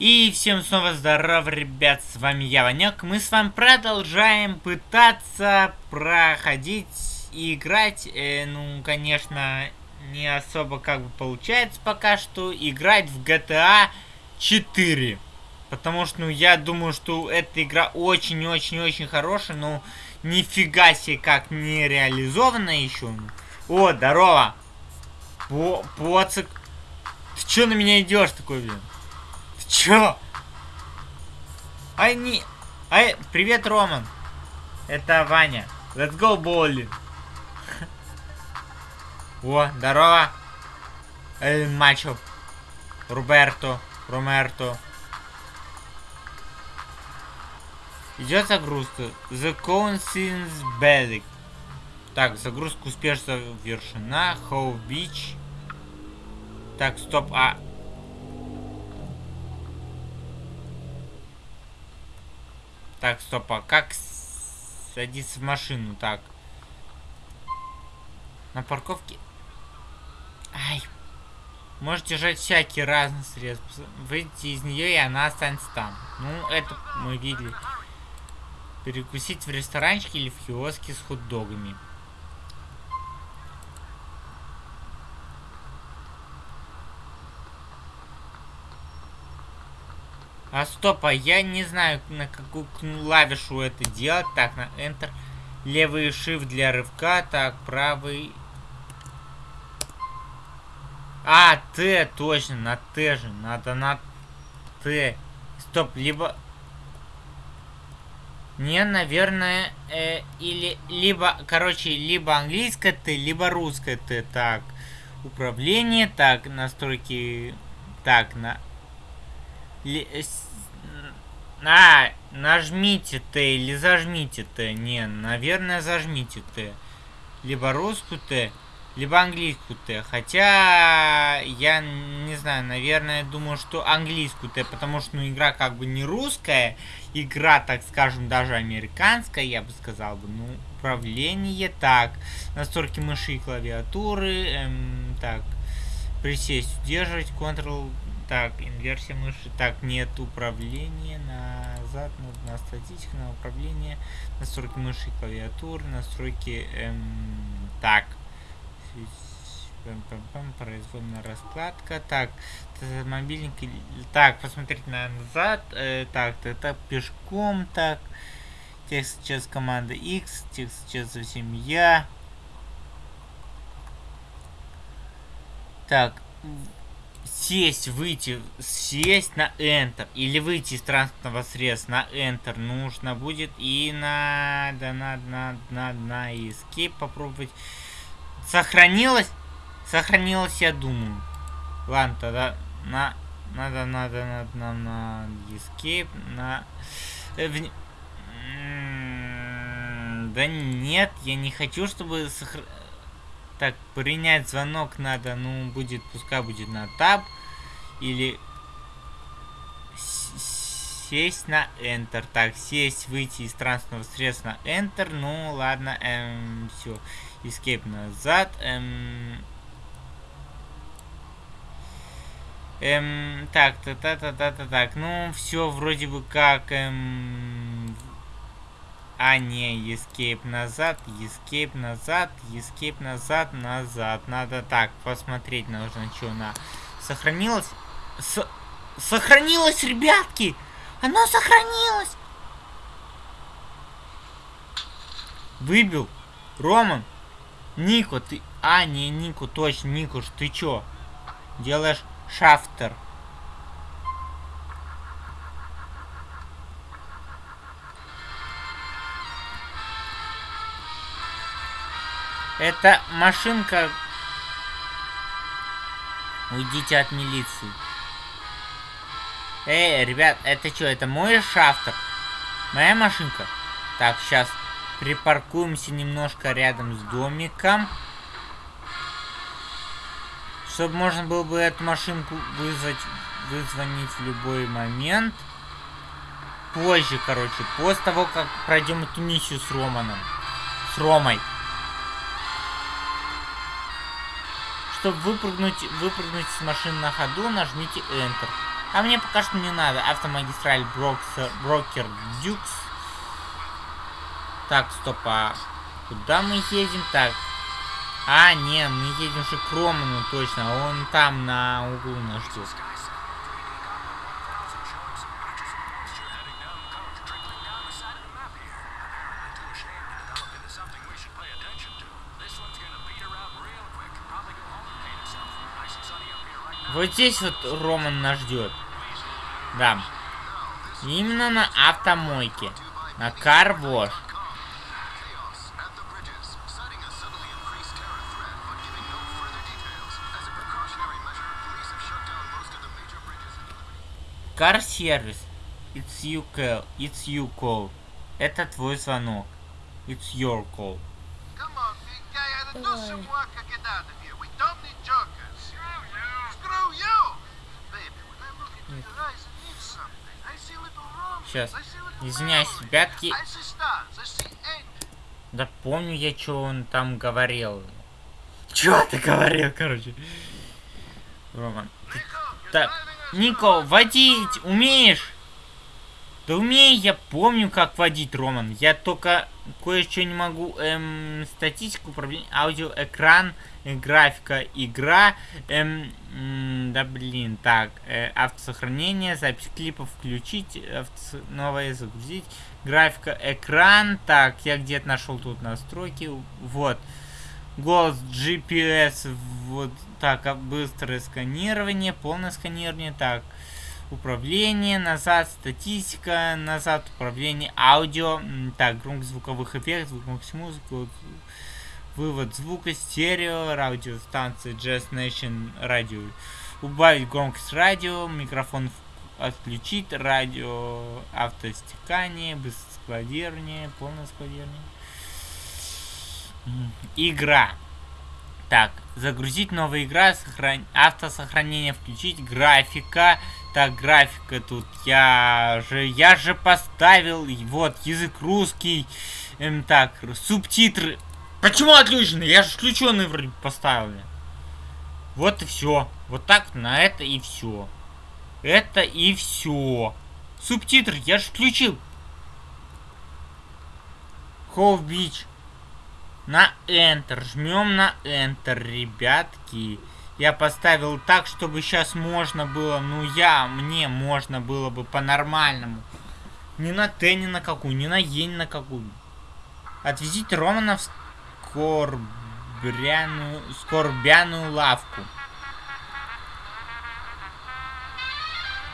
И всем снова здоров, ребят, с вами я, Ванек. Мы с вами продолжаем пытаться проходить и играть. Э, ну, конечно, не особо как бы получается пока что играть в GTA 4. Потому что, ну, я думаю, что эта игра очень-очень-очень хорошая, но нифига себе как не реализована еще. О, здорово! По Поцик. Ты чё на меня идешь такой, блин? Чё? Не... Ай, привет, Роман. Это Ваня. Let's go bowling. О, здорово. Эль Мачо. Роберто. Ромерто. Идет загрузка. The cone seems basic. Так, загрузка успешно завершена. How Beach. Так, стоп, а Так, стоп, а как садиться в машину? Так. На парковке... Ай. Можете держать всякие разные средства. Выйти из нее, и она останется там. Ну, это мы видели. Перекусить в ресторанчике или в киоске с хот-догами. А стоп, а я не знаю, на какую клавишу это делать. Так, на Enter. Левый Shift для рывка. Так, правый... А, Т, точно, на Т же. Надо на Т. Стоп, либо... Не, наверное, э, или либо, короче, либо английское Т, либо русское Т. Так, управление, так, настройки, так, на а, нажмите Т или зажмите Т. Не, наверное, зажмите Т. Либо русскую Т, либо английскую Т. Хотя, я не знаю, наверное, думаю, что английскую Т, потому что, ну, игра как бы не русская. Игра, так скажем, даже американская, я бы сказал бы. Ну, управление, так. Настройки мыши и клавиатуры, эм, так. Присесть, удерживать, Ctrl, так, инверсия мыши. Так, нет управления. Назад, на, на статичку, на управление. Настройки мыши и клавиатуры. Настройки... Эм, так. Произвольная раскладка. Так, мобильник. Так, посмотреть на назад. Э, так, это пешком. Так. Текст сейчас команда X. Текст сейчас совсем я. Так, сесть, выйти, сесть на Enter или выйти из транспортного средства на Enter нужно будет и надо, надо, надо, надо на Escape попробовать. Сохранилось? Сохранилось, я думаю. Ладно, тогда на... Надо, надо, надо, на, на Escape, на... Э, в... Да нет, я не хочу, чтобы сохранить так, принять звонок надо, ну, будет, пускай будет на таб. Или сесть на Enter. Так, сесть, выйти из транспортного средства на Enter. Ну, ладно, эм, все. Escape назад. Эм, эм, так, та та та та та так. Ну, все вроде бы как, эм, а, не, escape назад, escape назад, escape назад, назад. Надо так, посмотреть нужно, что на... Сохранилось? С... Сохранилось, ребятки! Оно сохранилось! Выбил. Роман. Нико, ты... А, не, Нику, точно, Никуш, ты чё? Делаешь шафтер. Это машинка... Уйдите от милиции. Эй, ребят, это что, это мой шафтер? Моя машинка? Так, сейчас припаркуемся немножко рядом с домиком. Чтобы можно было бы эту машинку вызвать, вызвонить в любой момент. Позже, короче, после того, как пройдем эту миссию с Романом. С Ромой. Чтобы выпрыгнуть, выпрыгнуть с машины на ходу, нажмите Enter. А мне пока что не надо. Автомагистраль Броксер, Брокер Дюкс. Так, стоп, а куда мы едем? Так. А, не, мы едем же к Роману, точно. Он там на углу нас ждет. Вот здесь вот Роман нас ждет. Да. Именно на автомойке. На карвош. Car сервис. It's you call. It's you call. Это твой звонок. It's your call. Come on, big guy, I'd do some work to get out of here. We don't need jokers. Screw you. Screw you. Baby, when I look into your eyes, I need something. I see little Сейчас. Извиняюсь, ребятки. Да помню я, что он там говорил. Чё ты говорил, короче? Роман. ты- Так, Нико, водить умеешь? Да умею, я помню, как водить, Роман. Я только кое-что не могу. Эм, статистику управления, аудио, экран, графика, игра. Эм, да блин, так, э, автосохранение, запись клипов включить, авто, новое загрузить, графика, экран. Так, я где-то нашел тут настройки. Вот. Голос GPS, вот так, а, быстрое сканирование, полное сканирование, так, управление, назад статистика, назад управление, аудио, так, громкость звуковых эффектов, громкость музыки, вывод звука, стерео, радиостанция Jazz Nation радио, убавить громкость радио, микрофон отключить, радио, автостекание, складирование, полное складирование. Игра. Так, загрузить новая игра, сохран... автосохранение включить, графика. Так, графика тут я же, я же поставил, вот, язык русский. Эм, так, субтитры. Почему отключены? Я же включенный вроде поставил. Вот и все. Вот так на это и все. Это и все. Субтитры я же включил. Хоу Бич. На Enter. Жмем на Enter, ребятки. Я поставил так, чтобы сейчас можно было, ну я, мне можно было бы по-нормальному. Не на Т, ни на какую, не на Е, ни на какую. Отвезите Романа в скорбряную, скорбяную лавку.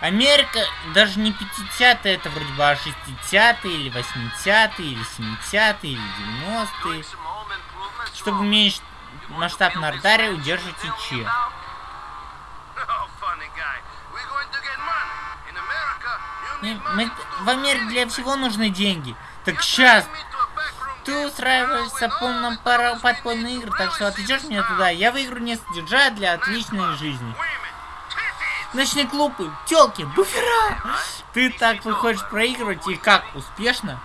Америка даже не 50-е, это вроде бы а 60-е, или 80-е, или 70-е, или 90-е. Doing some home improvements Чтобы уменьшить масштаб на радаре, удерживайте Ч. Funny guy. We're going to get money. In America, you Не, need мы- do в Америке для всего нужны деньги. Так сейчас ты устраиваешься полном пара игры, to так что отведешь меня туда. Я выиграю не содержать для отличной жизни. Ночные клубы, телки, буфера. Ты так выходишь проигрывать и как, успешно?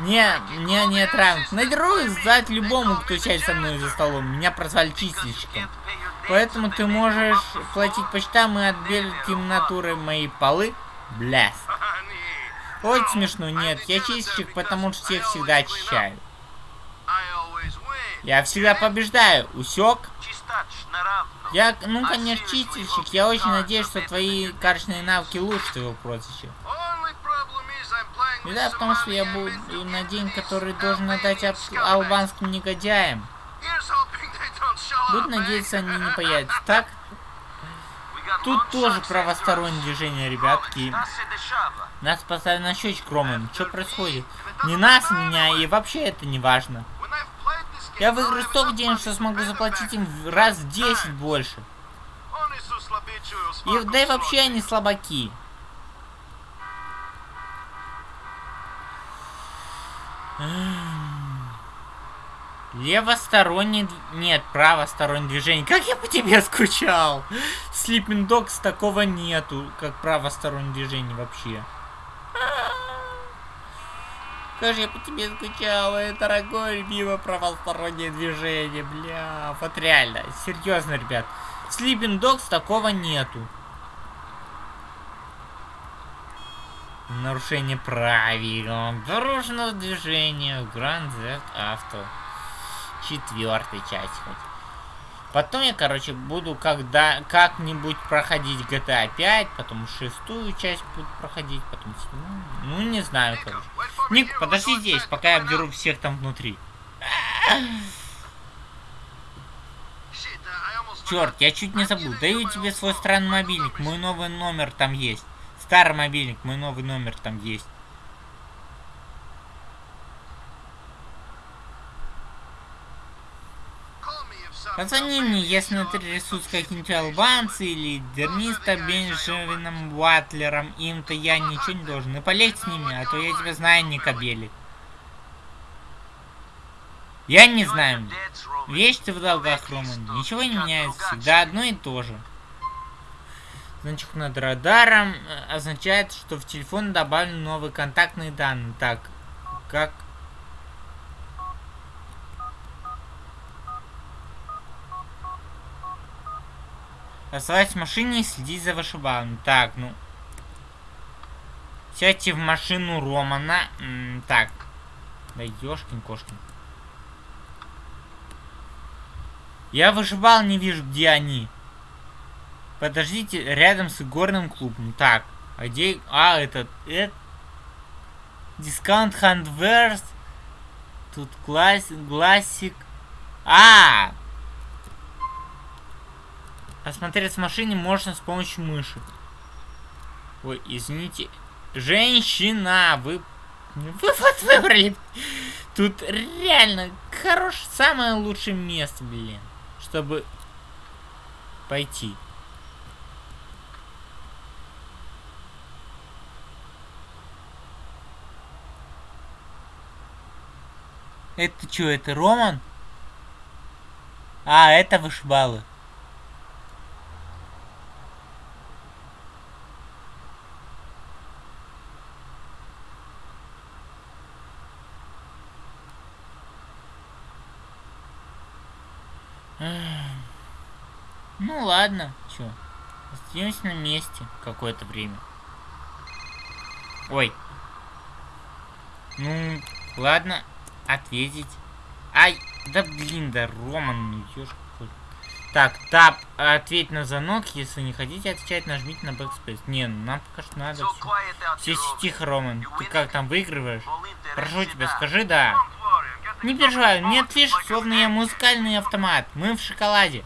Не, мне не отравят. Надеру сдать любому, кто сядет со мной за столом. Меня прозвали чистильщиком. Поэтому ты можешь платить по счетам и отбелить натурой мои полы. Бляс. Очень смешно, нет, я чистильщик, потому что всех всегда очищаю. Я всегда побеждаю, усек? Я, ну, конечно, чистильщик, я очень надеюсь, что твои карточные навыки лучше твоего прозвища. Беда в том, что я буду на день, который должен отдать scumbags. албанским негодяям. Буду надеяться, они не появятся. Так, тут тоже правостороннее движение, ребятки. Нас поставили на счетчик, Роман. Что происходит? Не нас, меня, и вообще это не важно. Я выиграю столько денег, что смогу заплатить им раз в 10 больше. И, да и вообще они слабаки. Левосторонний... Нет, правостороннее движение. Как я по тебе скучал! Sleeping Dogs такого нету, как правостороннее движение вообще. Как же я по тебе скучал, э, дорогой, любимое правостороннее движение, бля. Вот реально, серьезно, ребят. Sleeping Dogs такого нету. Нарушение правил дорожного движения Grand Theft Auto. Четвертая часть хоть. Потом я, короче, буду когда как-нибудь проходить GTA 5, потом шестую часть буду проходить, потом. Ну, не знаю, короче. Ник, подожди здесь, пока я обдеру всех там внутри. Черт, я чуть не забыл. Даю тебе свой странный мобильник. Мой новый номер там есть. Старый мобильник, мой новый номер там есть. Позвони мне, если интересуются какие-нибудь албанцы или дерниста Бенджамином Ватлером. Им-то я ничего не должен. И полезь с ними, а то я тебя знаю, не кобели. Я не знаю. Вещь ты в долгах, Роман. Ничего не меняется. Всегда одно и то же. Значок над радаром э, означает, что в телефон добавлены новые контактные данные. Так, как... Оставайтесь в машине и следить за вышибалом. Так, ну... Сядьте в машину Романа. М -м так. Да ёшкин кошкин. Я вышибал, не вижу, где они. Подождите, рядом с игорным клубом. Так, а где... А, этот... это... Дискаунт Хандверс. Тут классик... Классик... А! Осмотреть в машине можно с помощью мыши. Ой, извините. Женщина, вы... Вы вот выбрали. Тут реально хорошее, самое лучшее место, блин. Чтобы пойти. Это что, это Роман? А, это вышибалы. Ну ладно, чё. Остаемся на месте какое-то время. Ой. Ну, ладно, ответить. Ай, да блин, да Роман, ну ёшка. Так, тап, ответь на звонок. Если не хотите отвечать, нажмите на Backspace. Не, ну нам пока что надо все. Все тихо, Роман. Ты как там выигрываешь? Прошу тебя, скажи да. Не переживай, мне ответишь, словно я музыкальный автомат. Мы в шоколаде.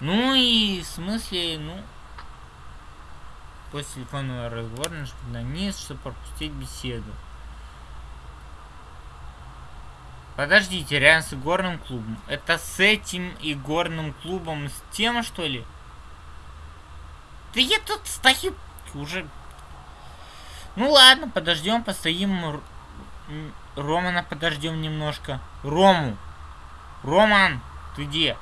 Ну и в смысле, ну... После телефонного разговора нажмите на низ, чтобы пропустить беседу. Подождите, рядом с игорным клубом. Это с этим игорным клубом, с тем, что ли? Да я тут стою уже... Ну ладно, подождем, постоим. Романа подождем немножко. Рому! Роман, ты где?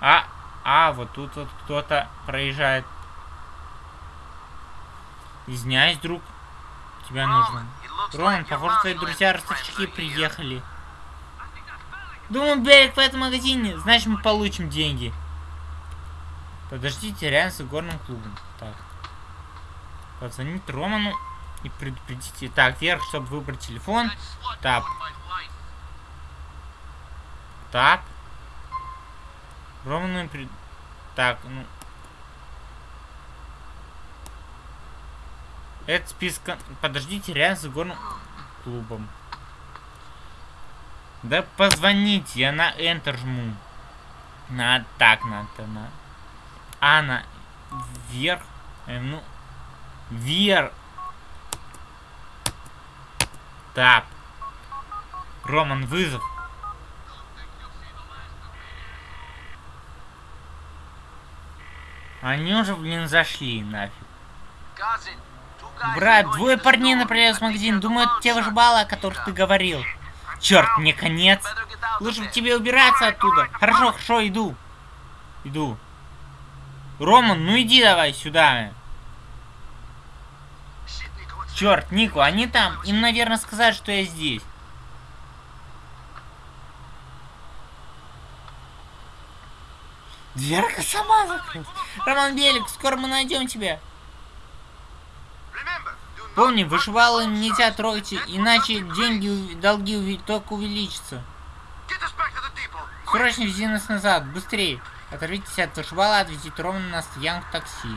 А, а, вот тут вот кто-то проезжает. Извиняюсь, друг. Тебя нужно. Роман, похоже, твои друзья-ростовщики приехали. Думаю, берег в этом магазине. Значит, мы получим деньги. Подождите, рядом с горным клубом. Так. Позвонить Роману и предупредите. Так, вверх, чтобы выбрать телефон. Тап. Тап. Роману пред... Так, ну... Это списка... Подождите, рядом с горным клубом. Да позвоните, я на Enter жму. На так надо, на... А, на... Вверх. Э, ну... Вверх. Так. Роман, вызов. Они уже, блин, зашли нафиг. Брат, двое парней направляют в магазин. Думают, те выжибалы, о которых ты говорил. Черт, мне конец. Лучше тебе убираться оттуда. Хорошо, хорошо, иду. Иду. Роман, ну иди давай сюда. Черт, Нику, они там. Им, наверное, сказать, что я здесь. Дверка сама закрылась. Роман Белик, скоро мы найдем тебя. Помни, вышивалом нельзя трогать, иначе деньги, долги только увеличатся. Срочно вези нас назад, быстрее. Оторвитесь от вышибала, отвезите ровно на стоянку такси.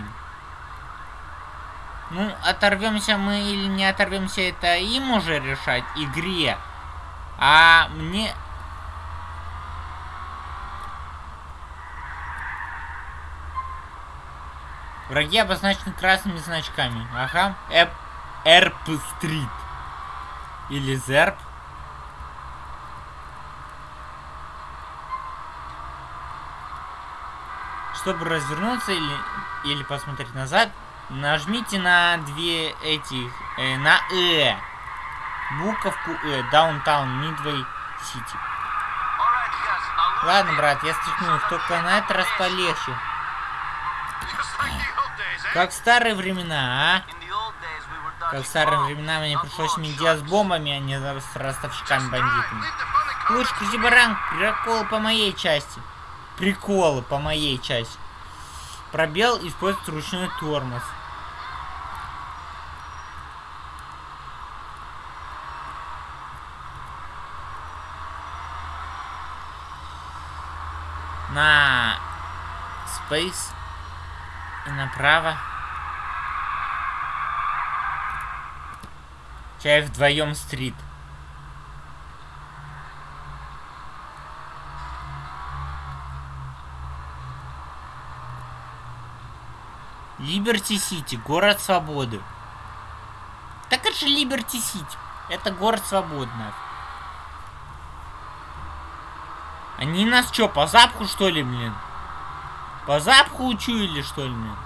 Ну, оторвемся мы или не оторвемся, это им уже решать, игре. А мне... Враги обозначены красными значками. Ага. Эп... Эрп-стрит. Или Зерп. Чтобы развернуться или, или посмотреть назад, нажмите на две эти, э, на Э. Буковку Э, yes. Now look Ладно, брат, я стряхну их, только на этот раз полегче. Как в старые времена, а? Как в старые времена мне пришлось дело с бомбами, а не с ростовщиками-бандитами. Лучше крути баран, приколы по моей части. Приколы по моей части. Пробел использует ручной тормоз. На Space и направо. Чай вдвоем стрит. Либерти Сити, город свободы. Так это же Либерти Сити. Это город свободы, нафиг. Они нас что, по запаху что ли, блин? По запаху учуяли, что ли, блин?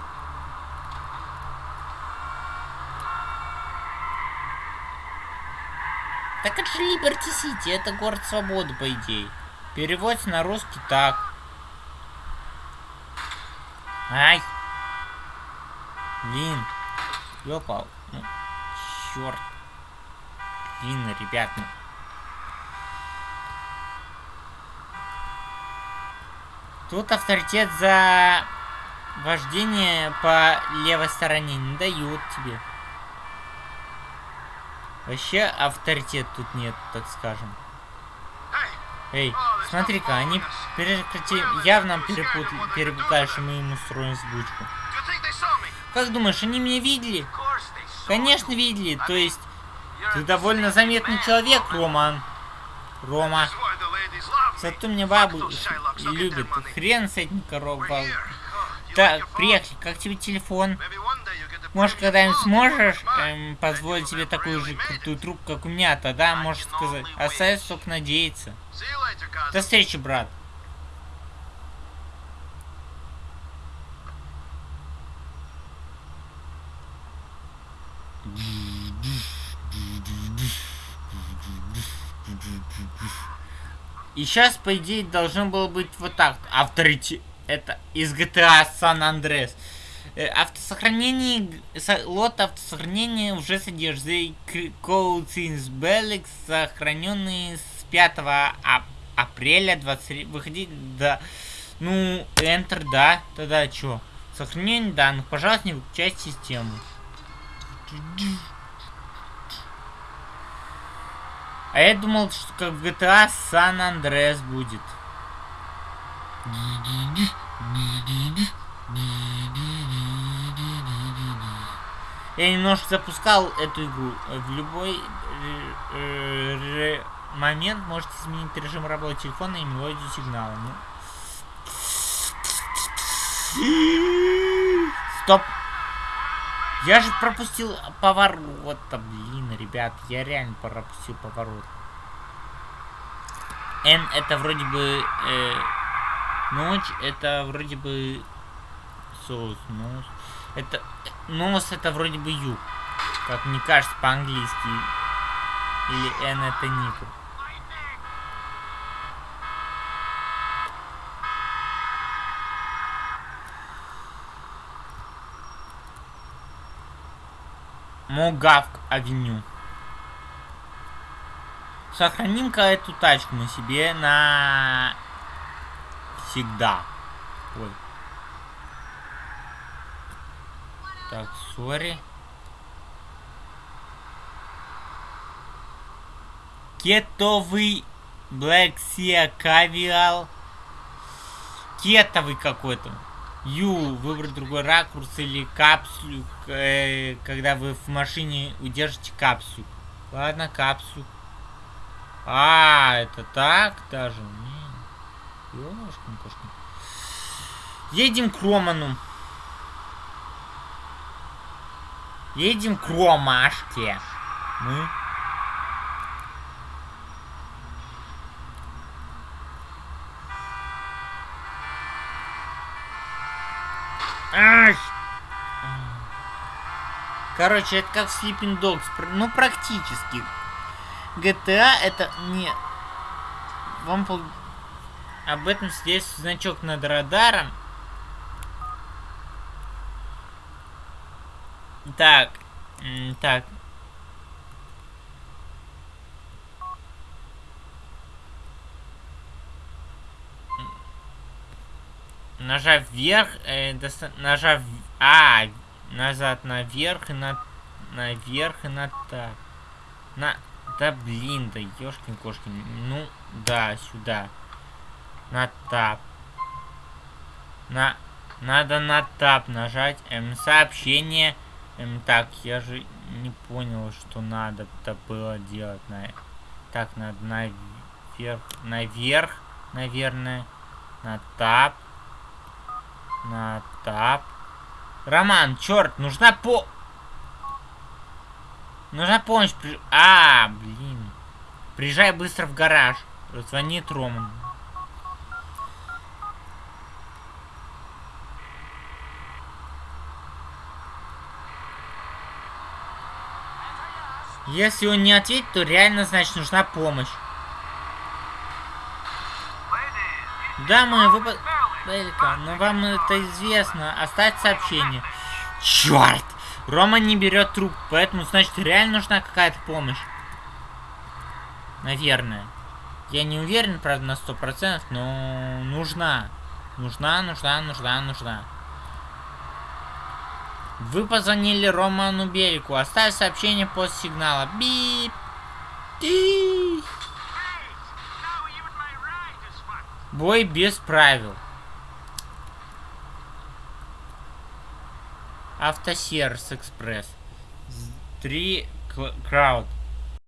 Так это же Либерти Сити, это город свободы, по идее. Переводится на русский так. Ай! Блин. Ёпал. Ну, черт. Блин, ребят, ну. Тут авторитет за вождение по левой стороне не дают тебе. Вообще авторитет тут нет, так скажем. Эй, смотри-ка, они прекрати... явно перепутали, перепутали, что мы им устроим сбучку. Как думаешь, они меня видели? Конечно, видели. То есть, ты довольно заметный человек. Роман. Рома. Зато любят. their money. Хрен с этим like Так, приехали. Как тебе телефон? Может, когда-нибудь сможешь эм, позволить себе такую же крутую трубку, как у меня? Тогда можешь сказать. Остается только надеяться. До встречи, брат. И сейчас, по идее, должно было быть вот так. Авторитет. Это из GTA San Andreas. Э, Автосохранение, лот автосохранения уже содержит in Belix, сохраненные с 5 ап- апреля 23, выходить до, ну, Enter, да, тогда что? Сохранение данных, пожалуйста, не выключайте систему. А я думал, что как в GTA San Andreas будет. Я немножко запускал эту игру. В любой э, э, момент можете изменить режим работы телефона и мелодию сигнала. Ну. Стоп. Я же пропустил поворот. блин, ребят, я реально пропустил поворот. Н это вроде бы э, ночь, это вроде бы соус, нос. Это нос это вроде бы юг. Как мне кажется по-английски. Или Н это Нику. Могавк авеню. Сохраним-ка эту тачку мы себе на всегда. Ой. Так, сори. Кетовый Black Sea Cavial. Кетовый какой-то. Ю, выбрать другой ракурс или капсулю, э, когда вы в машине удержите капсулю. Ладно, капсулю. А, это так даже? Ёшкин кошкин. Едем к Роману. Едем к Ромашке. Мы. Ай! Короче, это как Sleeping Dogs. Ну, практически. GTA это не... Вам пол... об этом свидетельствует значок над радаром. Так. Так. Нажав вверх, э, доста... нажав... А, назад наверх и на... Наверх и на так. На... Да блин, да ёшкин кошкин. Ну, да, сюда. На тап. На... Надо на тап нажать. Эм, сообщение. Эм, так, я же не понял, что надо-то было делать. На... Так, надо наверх. Наверх, наверное. На тап. На тап. Роман, черт, нужна по... Нужна помощь. При... А, блин. Приезжай быстро в гараж. Звонит Роман. Если он не ответит, то реально, значит, нужна помощь. Да, мы выпад... Элька, но вам это известно. Оставить сообщение. Черт! Рома не берет труп, поэтому, значит, реально нужна какая-то помощь. Наверное. Я не уверен, правда, на сто процентов, но нужна. Нужна, нужна, нужна, нужна. Вы позвонили Роману Белику. Оставь сообщение после сигнала. Бип. Ти. Бой без правил. Автосервис Экспресс. Три Крауд.